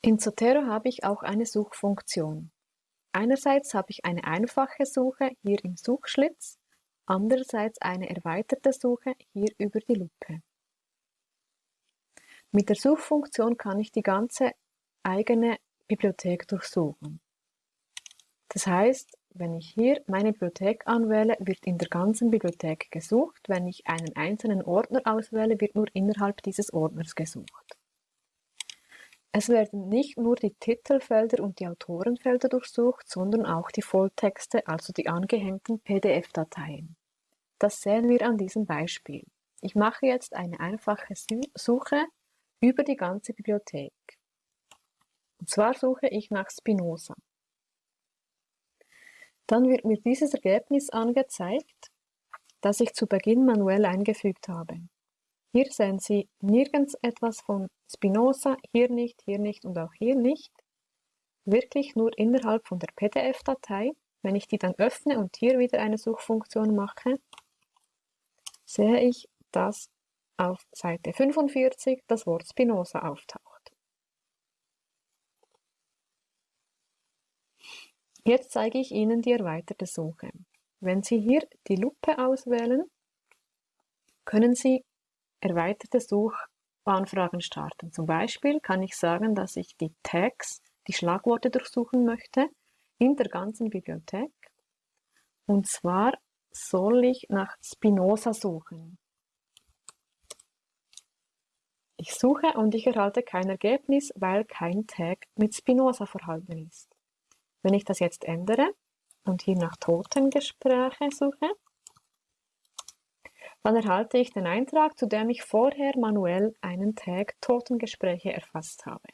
In Zotero habe ich auch eine Suchfunktion. Einerseits habe ich eine einfache Suche hier im Suchschlitz, andererseits eine erweiterte Suche hier über die Lupe. Mit der Suchfunktion kann ich die ganze eigene Bibliothek durchsuchen. Das heißt, wenn ich hier meine Bibliothek anwähle, wird in der ganzen Bibliothek gesucht. Wenn ich einen einzelnen Ordner auswähle, wird nur innerhalb dieses Ordners gesucht. Es werden nicht nur die Titelfelder und die Autorenfelder durchsucht, sondern auch die Volltexte, also die angehängten PDF-Dateien. Das sehen wir an diesem Beispiel. Ich mache jetzt eine einfache Suche über die ganze Bibliothek. Und zwar suche ich nach Spinoza. Dann wird mir dieses Ergebnis angezeigt, das ich zu Beginn manuell eingefügt habe. Hier sehen Sie nirgends etwas von Spinoza, hier nicht, hier nicht und auch hier nicht. Wirklich nur innerhalb von der PDF-Datei. Wenn ich die dann öffne und hier wieder eine Suchfunktion mache, sehe ich, dass auf Seite 45 das Wort Spinoza auftaucht. Jetzt zeige ich Ihnen die erweiterte Suche. Wenn Sie hier die Lupe auswählen, können Sie erweiterte Suchanfragen starten. Zum Beispiel kann ich sagen, dass ich die Tags, die Schlagworte durchsuchen möchte, in der ganzen Bibliothek. Und zwar soll ich nach Spinoza suchen. Ich suche und ich erhalte kein Ergebnis, weil kein Tag mit Spinoza vorhanden ist. Wenn ich das jetzt ändere und hier nach Totengespräche suche, dann erhalte ich den Eintrag, zu dem ich vorher manuell einen Tag Totengespräche erfasst habe.